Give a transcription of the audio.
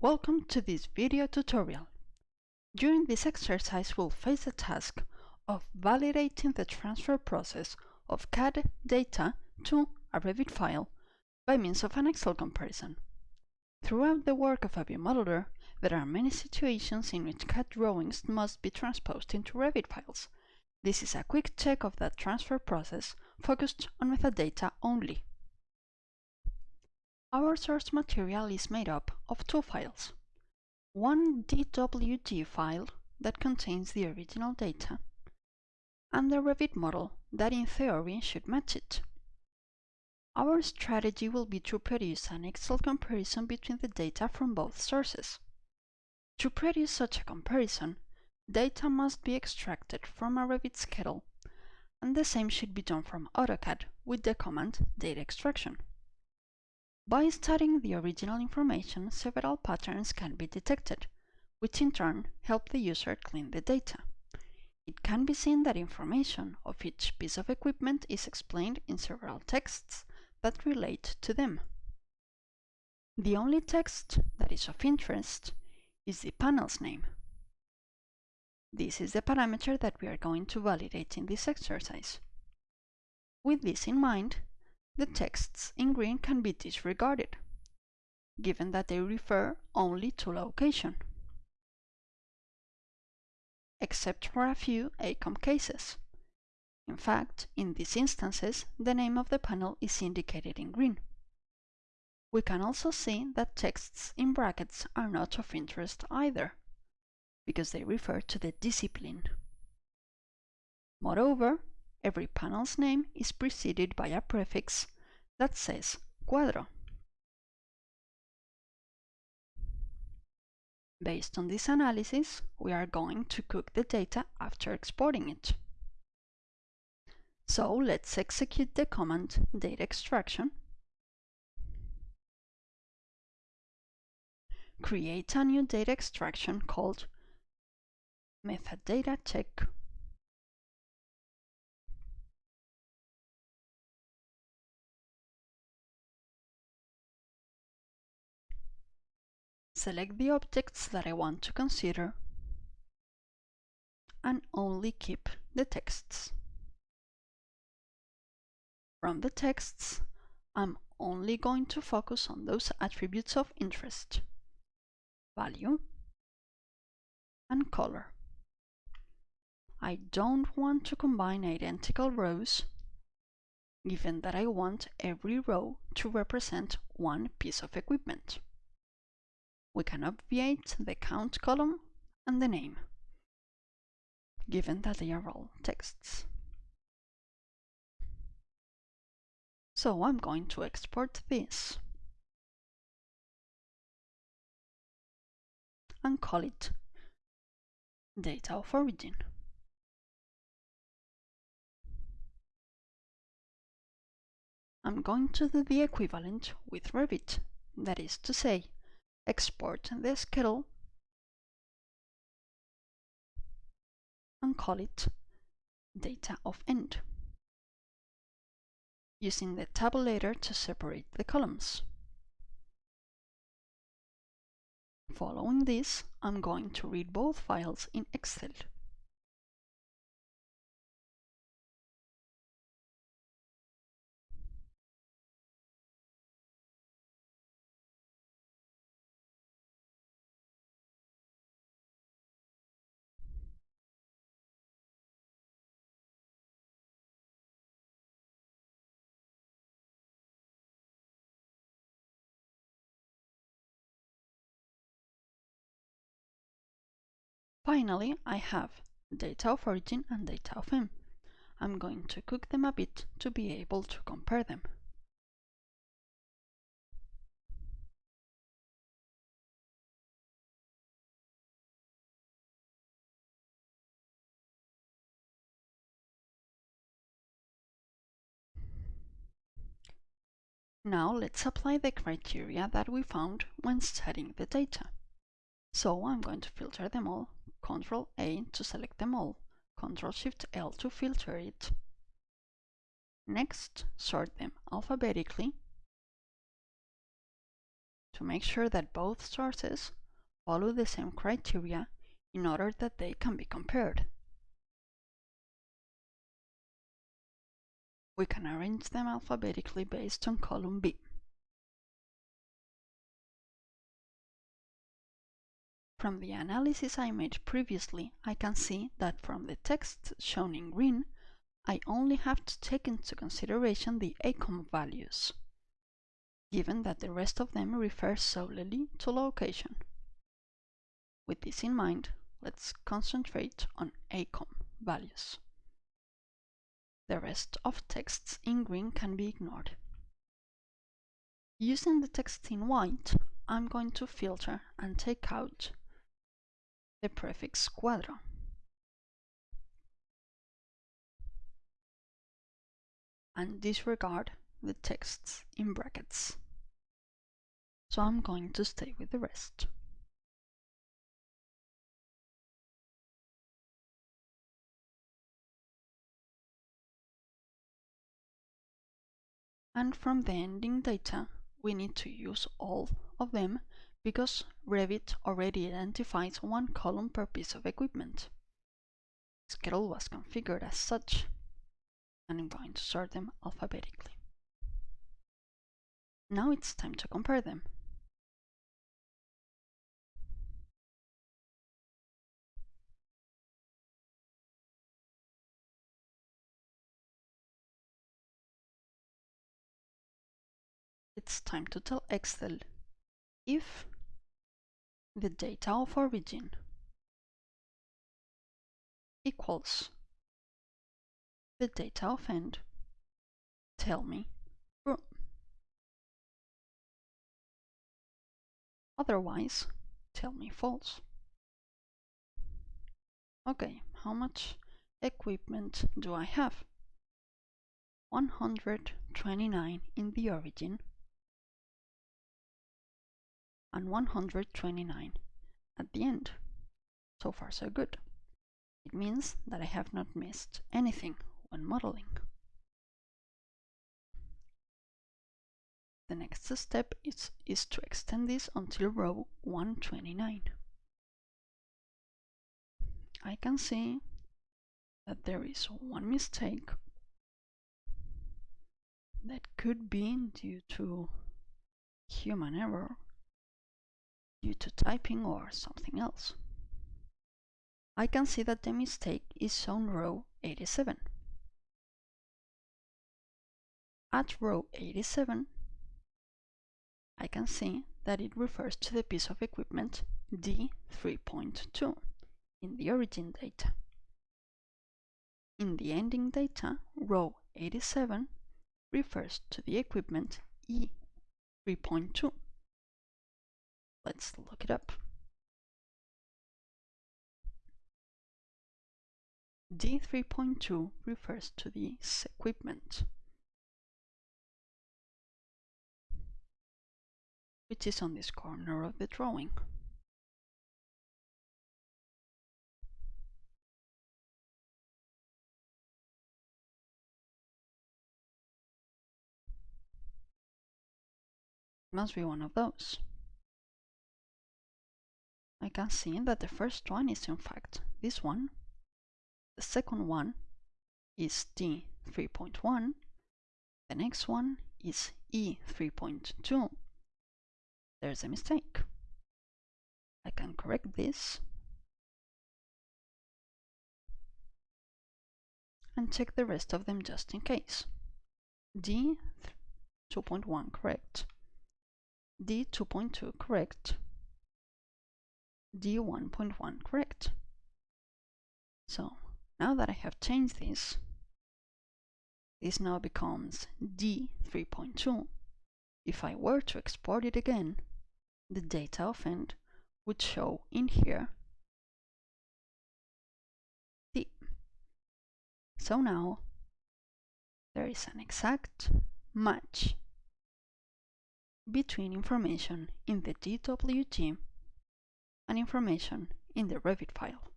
Welcome to this video tutorial. During this exercise we'll face the task of validating the transfer process of CAD data to a Revit file by means of an Excel comparison. Throughout the work of a view modeler, there are many situations in which CAD drawings must be transposed into Revit files. This is a quick check of that transfer process focused on metadata only. Our source material is made up of two files. One DWG file that contains the original data, and the Revit model that in theory should match it. Our strategy will be to produce an Excel comparison between the data from both sources. To produce such a comparison, data must be extracted from a Revit schedule, and the same should be done from AutoCAD with the command data extraction. By studying the original information, several patterns can be detected, which in turn help the user clean the data. It can be seen that information of each piece of equipment is explained in several texts that relate to them. The only text that is of interest is the panel's name. This is the parameter that we are going to validate in this exercise. With this in mind, the texts in green can be disregarded, given that they refer only to location, except for a few ACOM cases. In fact, in these instances, the name of the panel is indicated in green. We can also see that texts in brackets are not of interest either, because they refer to the discipline. Moreover, every panel's name is preceded by a prefix that says cuadro. Based on this analysis, we are going to cook the data after exporting it. So let's execute the command data extraction. Create a new data extraction called metadata check Select the objects that I want to consider and only keep the texts. From the texts, I'm only going to focus on those attributes of interest, value and color. I don't want to combine identical rows, given that I want every row to represent one piece of equipment we can obviate the count column and the name, given that they are all texts. So I'm going to export this and call it data of origin. I'm going to do the equivalent with Revit, that is to say, export the schedule and call it data of end using the tabulator to separate the columns. Following this, I'm going to read both files in Excel. Finally, I have data of origin and data of M. I'm going to cook them a bit to be able to compare them. Now let's apply the criteria that we found when studying the data. So I'm going to filter them all Ctrl A to select them all, Ctrl Shift L to filter it. Next, sort them alphabetically to make sure that both sources follow the same criteria in order that they can be compared. We can arrange them alphabetically based on column B. From the analysis I made previously, I can see that from the text shown in green, I only have to take into consideration the ACOM values, given that the rest of them refer solely to location. With this in mind, let's concentrate on ACOM values. The rest of texts in green can be ignored. Using the text in white, I'm going to filter and take out the prefix cuadro. and disregard the texts in brackets. So I'm going to stay with the rest. And from the ending data, we need to use all of them because Revit already identifies one column per piece of equipment. Schedule was configured as such, and I'm going to sort them alphabetically. Now it's time to compare them. it's time to tell Excel if the data of origin equals the data of end, tell me true. Otherwise, tell me false. Okay, how much equipment do I have? 129 in the origin and 129 at the end. So far so good. It means that I have not missed anything when modeling. The next step is, is to extend this until row 129. I can see that there is one mistake that could be due to human error due to typing or something else. I can see that the mistake is on row 87. At row 87, I can see that it refers to the piece of equipment D3.2 in the origin data. In the ending data, row 87 refers to the equipment E3.2. Let's look it up. D3.2 refers to this equipment, which is on this corner of the drawing. must be one of those. I can see that the first one is in fact this one. The second one is D3.1. The next one is E3.2. There's a mistake. I can correct this and check the rest of them just in case. D 2.1 correct. D 2.2 correct. D1.1 correct. So now that I have changed this, this now becomes D3.2. If I were to export it again, the data of end would show in here D. So now there is an exact match between information in the DWG and information in the Revit file.